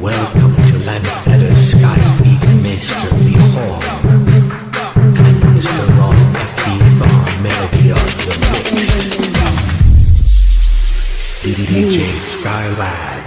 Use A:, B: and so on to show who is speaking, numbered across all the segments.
A: Welcome to Lanfetter Skyfleet, Hall. And Mr. Ron FB Farm Melody the mix. DJ Skylab.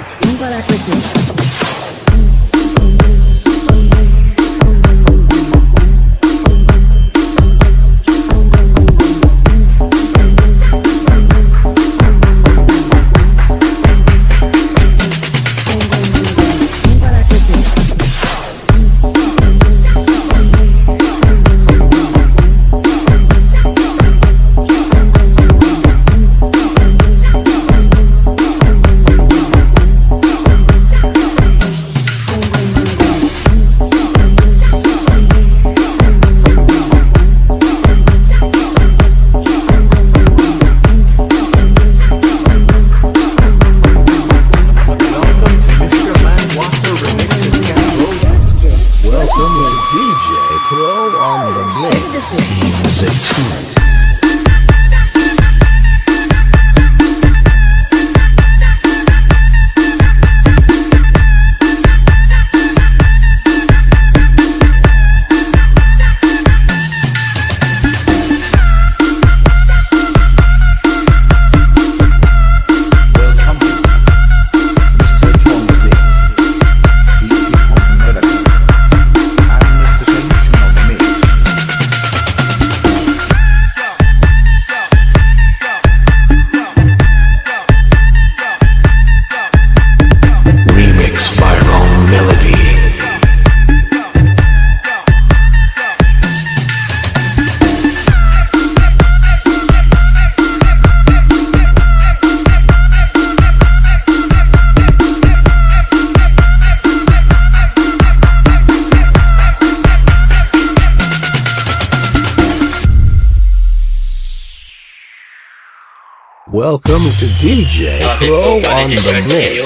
A: Welcome to DJ Pro on the mix.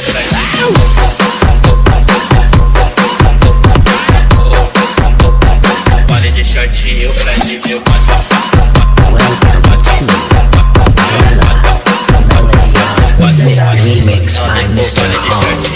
B: Shortinho pra te
C: Remix by Mr. Hall.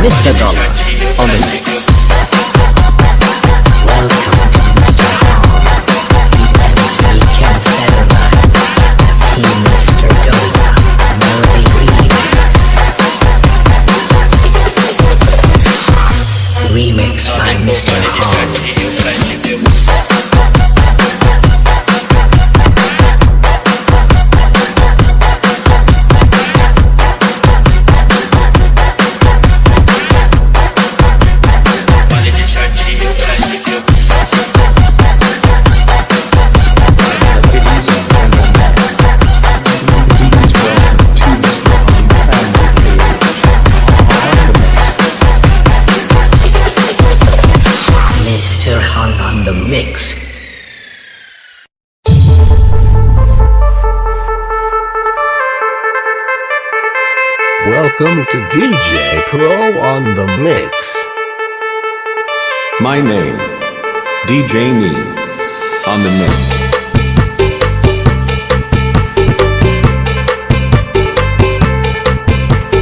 C: Mr. Dollar on the mix. Welcome to
D: DJ Pro on the mix.
E: My name, DJ Me, on the mix.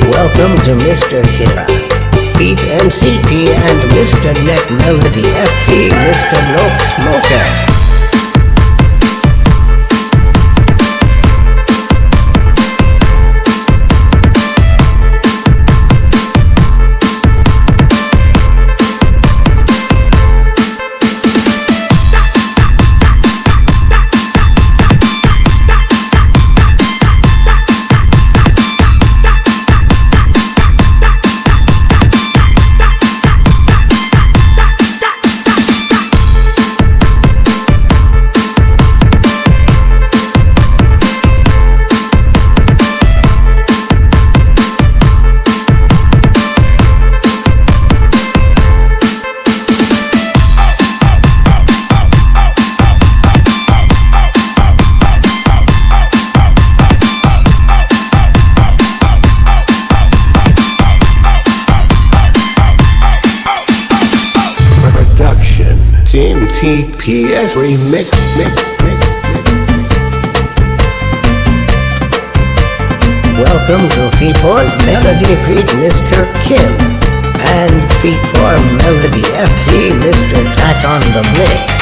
F: Welcome to Mr. Tira. Beat MCP and Mr. Net Melody FC, Mr. Loke Smoker.
D: TPS Remix. Mix, mix.
F: Welcome to Feet4's Melody Feet Mr. Kim. And Feet4 Melody FC, Mr. Tat on the mix.